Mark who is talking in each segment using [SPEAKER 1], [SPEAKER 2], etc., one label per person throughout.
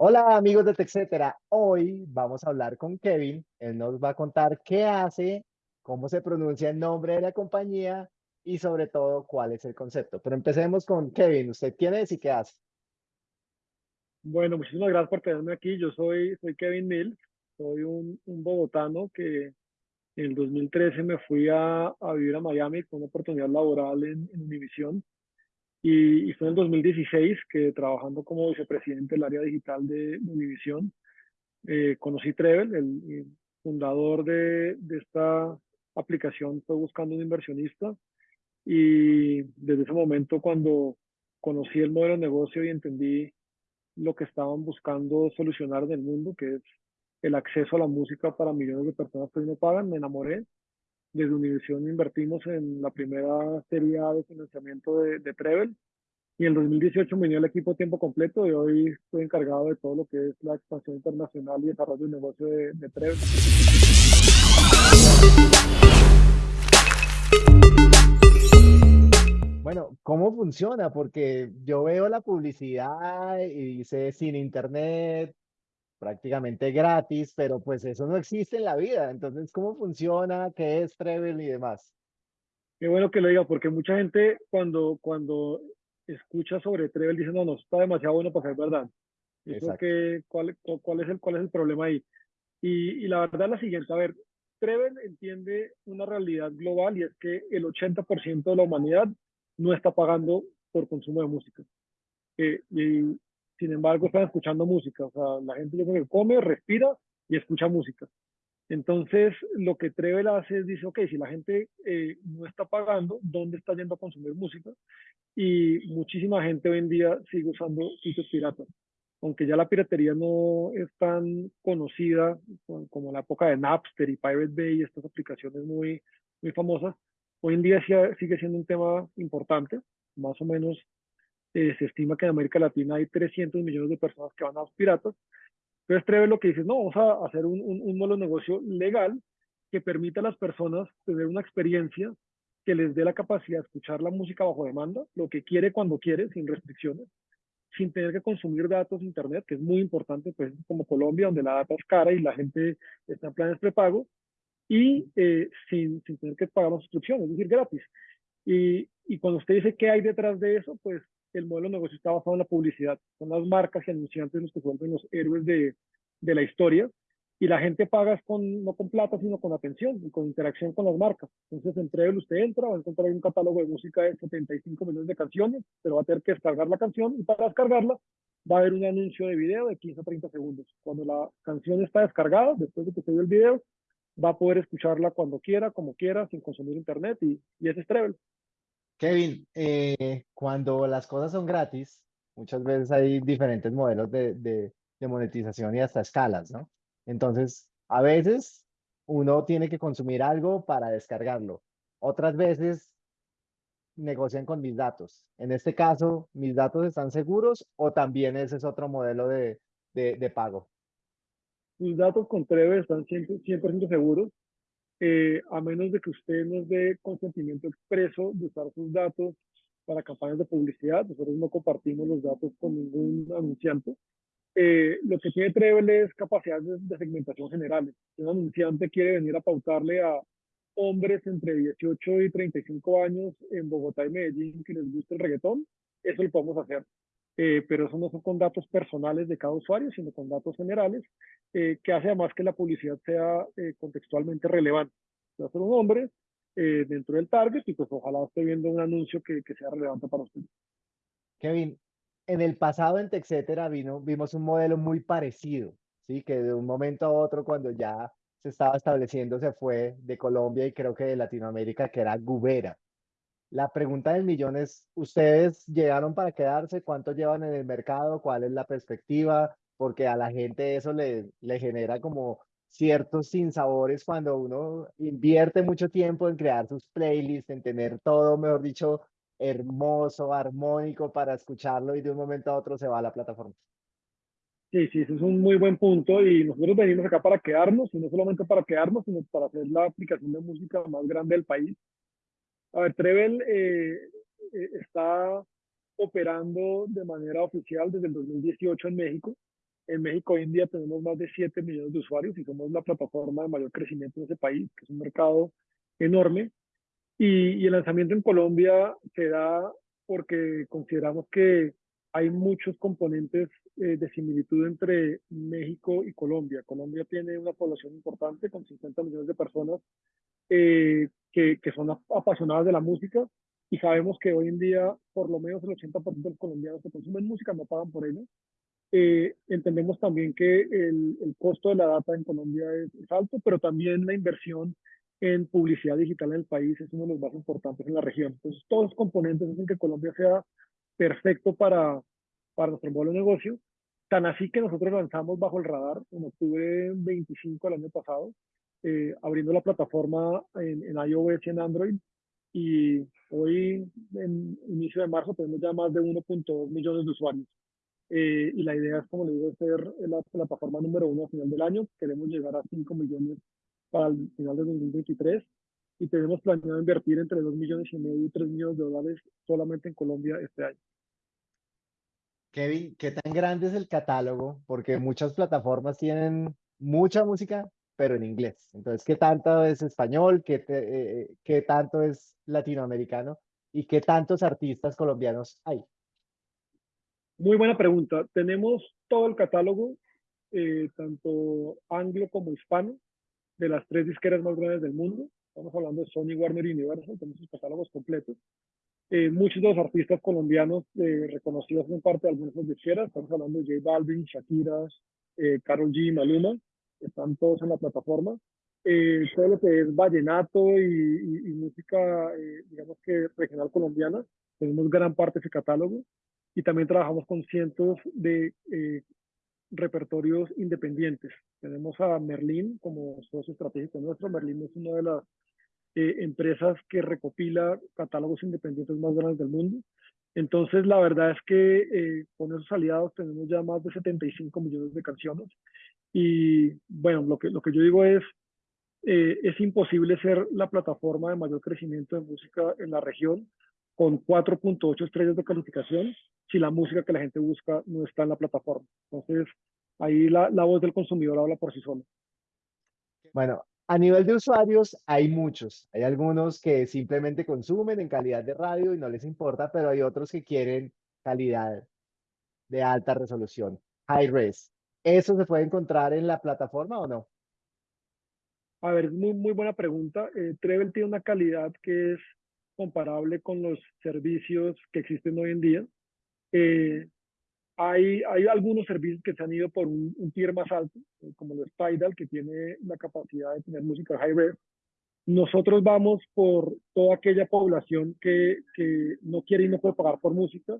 [SPEAKER 1] Hola amigos de TechCetera, hoy vamos a hablar con Kevin, él nos va a contar qué hace, cómo se pronuncia el nombre de la compañía y sobre todo cuál es el concepto. Pero empecemos con Kevin, ¿usted quién es y qué hace?
[SPEAKER 2] Bueno, muchísimas gracias por tenerme aquí. Yo soy, soy Kevin Mills, soy un, un bogotano que en el 2013 me fui a, a vivir a Miami con una oportunidad laboral en, en Univision y, y, fue en el 2016 que trabajando como vicepresidente del área digital de, Univision, eh, conocí Trevel, el, el fundador de, de, esta aplicación fue buscando un inversionista y desde ese momento cuando conocí el modelo de negocio y entendí lo que estaban buscando solucionar en el mundo, que es el acceso a la música para millones de personas que no pagan, me enamoré. Desde Univision invertimos en la primera serie A de financiamiento de, de Trevel y en 2018 me unió el equipo tiempo completo y hoy estoy encargado de todo lo que es la expansión internacional y desarrollo de negocio de, de Trevel.
[SPEAKER 1] Bueno, ¿cómo funciona? Porque yo veo la publicidad y dice sin internet, prácticamente gratis, pero pues eso no existe en la vida. Entonces, ¿cómo funciona? ¿Qué es Trevel y demás?
[SPEAKER 2] Qué bueno que lo diga, porque mucha gente cuando, cuando escucha sobre Trevel dice, no, no, está demasiado bueno para ser verdad. Eso que, ¿cuál, cuál, es el, ¿Cuál es el problema ahí? Y, y la verdad es la siguiente, a ver, Trevel entiende una realidad global y es que el 80% de la humanidad no está pagando por consumo de música. Eh, y sin embargo están escuchando música. O sea, la gente yo creo que come, respira y escucha música. Entonces, lo que Trevel hace es, dice, ok, si la gente eh, no está pagando, ¿dónde está yendo a consumir música? Y muchísima gente hoy en día sigue usando sitios piratas. Aunque ya la piratería no es tan conocida como la época de Napster y Pirate Bay, estas aplicaciones muy, muy famosas, Hoy en día sigue siendo un tema importante, más o menos eh, se estima que en América Latina hay 300 millones de personas que van a los piratas. Entonces Treve lo que dice, no, vamos a hacer un, un, modelo de negocio legal que permita a las personas tener una experiencia que les dé la capacidad de escuchar la música bajo demanda, lo que quiere cuando quiere, sin restricciones, sin tener que consumir datos de internet, que es muy importante, pues como Colombia, donde la data es cara y la gente está en planes prepago, y eh, sin, sin, tener que pagar una suscripción, es decir, gratis. Y, y, cuando usted dice qué hay detrás de eso, pues el modelo de negocio está basado en la publicidad. Son las marcas y anunciantes los que vuelven los héroes de, de la historia. Y la gente paga con, no con plata, sino con atención y con interacción con las marcas. Entonces, entre ellos usted entra, va a encontrar un catálogo de música de 75 millones de canciones, pero va a tener que descargar la canción y para descargarla va a haber un anuncio de video de 15 a 30 segundos. Cuando la canción está descargada, después de que se vio el video, va a poder escucharla cuando quiera, como quiera, sin consumir internet y, y ese es Treble.
[SPEAKER 1] Kevin, eh, cuando las cosas son gratis, muchas veces hay diferentes modelos de, de, de, monetización y hasta escalas, ¿no? Entonces, a veces uno tiene que consumir algo para descargarlo. Otras veces negocian con mis datos. En este caso, ¿mis datos están seguros o también ese es otro modelo de, de, de pago?
[SPEAKER 2] sus datos con Treve están 100%, 100 seguros, eh, a menos de que usted nos dé consentimiento expreso de usar sus datos para campañas de publicidad. Nosotros no compartimos los datos con ningún anunciante. Eh, lo que tiene Trevel es capacidades de, segmentación generales. Si un anunciante quiere venir a pautarle a hombres entre 18 y 35 años en Bogotá y Medellín que les guste el reggaetón, eso lo podemos hacer eh, pero eso no son con datos personales de cada usuario, sino con datos generales, eh, que hace además que la publicidad sea eh, contextualmente relevante. Va a ser un hombre eh, dentro del target y pues ojalá esté viendo un anuncio que, que sea relevante para usted.
[SPEAKER 1] Kevin, en el pasado en TechCetera vino, vimos un modelo muy parecido, ¿sí? que de un momento a otro cuando ya se estaba estableciendo se fue de Colombia y creo que de Latinoamérica, que era Gubera. La pregunta del millón es, ¿ustedes llegaron para quedarse? ¿Cuánto llevan en el mercado? ¿Cuál es la perspectiva? Porque a la gente eso le, le genera como ciertos sinsabores cuando uno invierte mucho tiempo en crear sus playlists, en tener todo, mejor dicho, hermoso, armónico para escucharlo y de un momento a otro se va a la plataforma.
[SPEAKER 2] Sí, sí, eso es un muy buen punto y nosotros venimos acá para quedarnos y no solamente para quedarnos, sino para hacer la aplicación de música más grande del país a ver, Trevel eh, está operando de manera oficial desde el 2018 en México. En México hoy en día tenemos más de 7 millones de usuarios y somos la plataforma de mayor crecimiento en ese país, que es un mercado enorme. Y, y el lanzamiento en Colombia se da porque consideramos que hay muchos componentes eh, de similitud entre México y Colombia. Colombia tiene una población importante con 50 millones de personas eh, que, que, son apasionadas de la música y sabemos que hoy en día por lo menos el 80% de los colombianos que consumen música no pagan por ello. Eh, entendemos también que el, el, costo de la data en Colombia es, es, alto, pero también la inversión en publicidad digital en el país es uno de los más importantes en la región. Entonces, todos los componentes hacen que Colombia sea perfecto para, para nuestro modelo de negocio. Tan así que nosotros lanzamos bajo el radar en octubre 25 del año pasado, eh, abriendo la plataforma en, en, iOS y en Android. Y hoy, en inicio de marzo, tenemos ya más de 1.2 millones de usuarios. Eh, y la idea es, como le digo, ser la plataforma número uno a final del año. Queremos llegar a 5 millones para el final de 2023 y tenemos planeado invertir entre 2 millones y medio y 3 millones de dólares solamente en Colombia este año.
[SPEAKER 1] Kevin, ¿qué tan grande es el catálogo? Porque muchas plataformas tienen mucha música, pero en inglés. Entonces, ¿qué tanto es español? ¿Qué, te, eh, ¿qué tanto es latinoamericano? ¿Y qué tantos artistas colombianos hay?
[SPEAKER 2] Muy buena pregunta. Tenemos todo el catálogo, eh, tanto anglo como hispano, de las tres disqueras más grandes del mundo. Estamos hablando de Sony, Warner y Universal, tenemos sus catálogos completos. Eh, muchos de los artistas colombianos eh, reconocidos en parte de algunas disqueras, estamos hablando de J Balvin, Shakira, eh, Carol G, Maluma, están todos en la plataforma. Eh, todo lo que es vallenato y, y, y música, eh, digamos que regional colombiana, tenemos gran parte de ese catálogo. Y también trabajamos con cientos de eh, repertorios independientes. Tenemos a Merlin como socio estratégico nuestro. Merlin es una de las eh, empresas que recopila catálogos independientes más grandes del mundo. Entonces, la verdad es que eh, con esos aliados tenemos ya más de 75 millones de canciones. Y bueno, lo que, lo que yo digo es, eh, es imposible ser la plataforma de mayor crecimiento de música en la región con 4.8 estrellas de calificación si la música que la gente busca no está en la plataforma. Entonces, ahí la, la voz del consumidor habla por sí sola.
[SPEAKER 1] Bueno, a nivel de usuarios hay muchos. Hay algunos que simplemente consumen en calidad de radio y no les importa, pero hay otros que quieren calidad de alta resolución, high res. ¿Eso se puede encontrar en la plataforma o no?
[SPEAKER 2] A ver, muy, muy buena pregunta. Eh, Treble tiene una calidad que es comparable con los servicios que existen hoy en día. Eh, hay, hay algunos servicios que se han ido por un, un tier más alto, eh, como los Tidal, que tiene la capacidad de tener música high res. Nosotros vamos por toda aquella población que, que no quiere y no puede pagar por música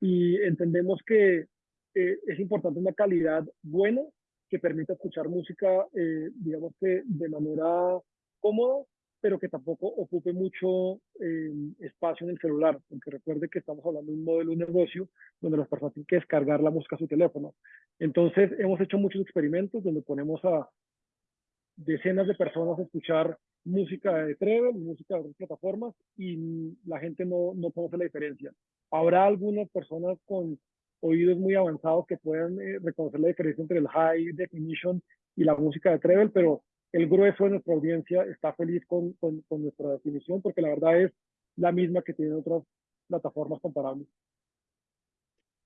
[SPEAKER 2] y entendemos que eh, es importante una calidad buena que permita escuchar música, eh, digamos que de manera cómoda pero que tampoco ocupe mucho eh, espacio en el celular, porque recuerde que estamos hablando de un modelo de negocio donde las personas tienen que descargar la música a su teléfono. Entonces, hemos hecho muchos experimentos donde ponemos a decenas de personas a escuchar música de Treble, música de otras plataformas, y la gente no, no conoce la diferencia. Habrá algunas personas con oídos muy avanzados que puedan eh, reconocer la diferencia entre el high definition y la música de Treble, pero el grueso de nuestra audiencia está feliz con, con, con, nuestra definición porque la verdad es la misma que tienen otras plataformas comparables.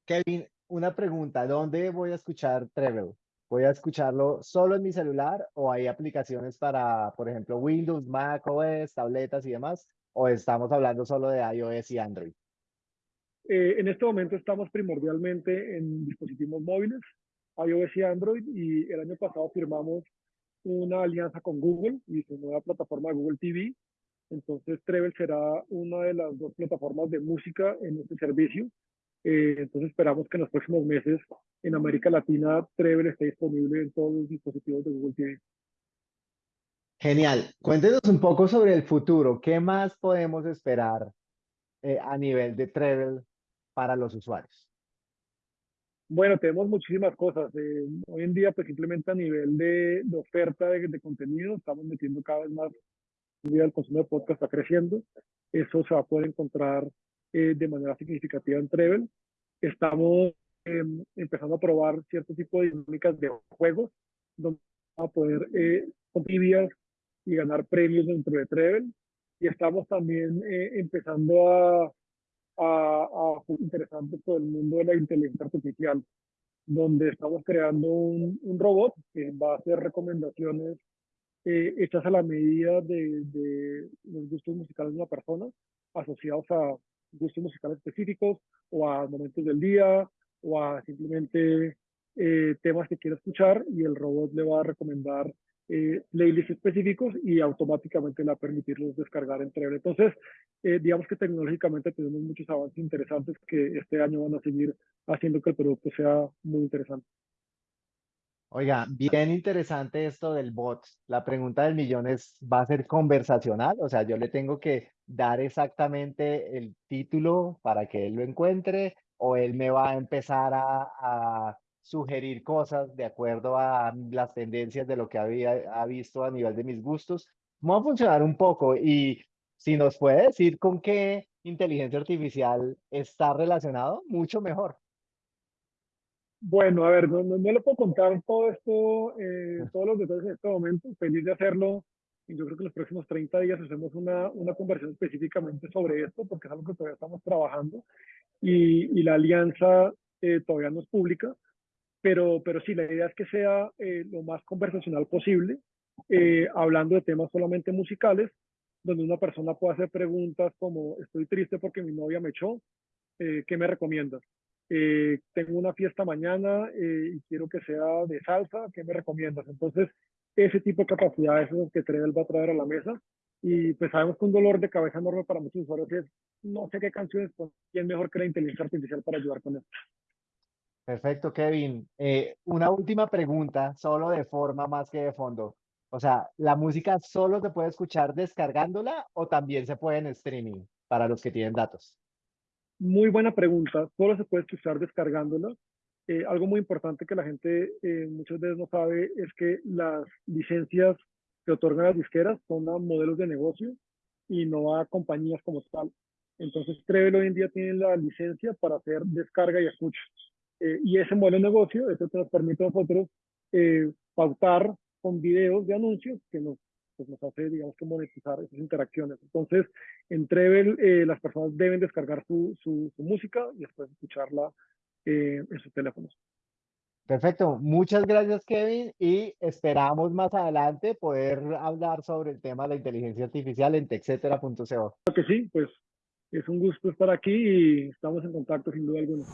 [SPEAKER 1] Kevin, una pregunta, ¿dónde voy a escuchar Treble? ¿Voy a escucharlo solo en mi celular o hay aplicaciones para, por ejemplo, Windows, Mac OS, tabletas y demás? ¿O estamos hablando solo de iOS y Android?
[SPEAKER 2] Eh, en este momento estamos primordialmente en dispositivos móviles, iOS y Android, y el año pasado firmamos una alianza con Google y su nueva plataforma Google TV. Entonces, Treble será una de las dos plataformas de música en este servicio. Eh, entonces, esperamos que en los próximos meses en América Latina Treble esté disponible en todos los dispositivos de Google TV.
[SPEAKER 1] Genial. Cuéntenos un poco sobre el futuro. ¿Qué más podemos esperar eh, a nivel de Treble para los usuarios?
[SPEAKER 2] Bueno, tenemos muchísimas cosas. Eh, hoy en día, pues simplemente a nivel de, de oferta de, de, contenido, estamos metiendo cada vez más. El consumo de podcast está creciendo. Eso se va a poder encontrar eh, de manera significativa en Treble. Estamos em, empezando a probar cierto tipo de dinámicas de juegos, donde vamos a poder eh, y ganar premios dentro de Trevel. Y estamos también eh, empezando a, a, a interesante todo el mundo de la inteligencia artificial, donde estamos creando un, un robot que va a hacer recomendaciones eh, hechas a la medida de, de, los gustos musicales de una persona, asociados a gustos musicales específicos o a momentos del día o a simplemente eh, temas que quiera escuchar y el robot le va a recomendar eh, playlists específicos y automáticamente le va a permitirlos descargar entre él. Entonces, eh, digamos que tecnológicamente tenemos muchos avances interesantes que este año van a seguir haciendo que el producto sea muy interesante.
[SPEAKER 1] Oiga, bien interesante esto del bot. La pregunta del millón es, ¿va a ser conversacional? O sea, yo le tengo que dar exactamente el título para que él lo encuentre o él me va a empezar a, sugerir cosas de acuerdo a las tendencias de lo que había ha visto a nivel de mis gustos. Vamos a funcionar un poco y si nos puede decir con qué inteligencia artificial está relacionado, mucho mejor.
[SPEAKER 2] Bueno, a ver, no, no, le puedo contar todo esto, eh, todos los detalles en este momento, feliz de hacerlo. Y yo creo que en los próximos 30 días hacemos una, una conversación específicamente sobre esto, porque es algo que todavía estamos trabajando. Y, y la alianza eh, todavía no es pública, pero, pero sí, la idea es que sea eh, lo más conversacional posible, hablando de temas solamente musicales, donde una persona pueda hacer preguntas como, estoy triste porque mi novia me echó, ¿qué me recomiendas? Eh, tengo una fiesta mañana eh, y quiero que sea de salsa, ¿qué me recomiendas? Entonces, ese tipo de capacidades es lo que Trevel va a traer a la mesa. Y pues sabemos que un dolor de cabeza enorme para muchos usuarios es, no sé qué canciones, pues, ¿quién mejor que la inteligencia artificial para ayudar con esto?
[SPEAKER 1] Perfecto, Kevin. Eh, una última pregunta, solo de forma más que de fondo. O sea, ¿la música solo se puede escuchar descargándola o también se puede en streaming para los que tienen datos?
[SPEAKER 2] Muy buena pregunta. Solo se puede escuchar descargándola. Eh, algo muy importante que la gente eh, muchas veces no sabe es que las licencias que otorgan las disqueras son a modelos de negocio y no a compañías como tal. Entonces, Trevel hoy en día tiene la licencia para hacer descarga y escucha. Eh, y ese modelo de negocio, eso nos permite a nosotros pautar con videos de anuncios que nos pues nos hace, digamos, que monetizar esas interacciones. Entonces, en Trevel, eh, las personas deben descargar su, su, música y después escucharla eh, en sus teléfonos.
[SPEAKER 1] Perfecto, muchas gracias Kevin y esperamos más adelante poder hablar sobre el tema de la inteligencia artificial en texetera.co. Claro
[SPEAKER 2] que sí, pues es un gusto estar aquí y estamos en contacto sin duda alguna.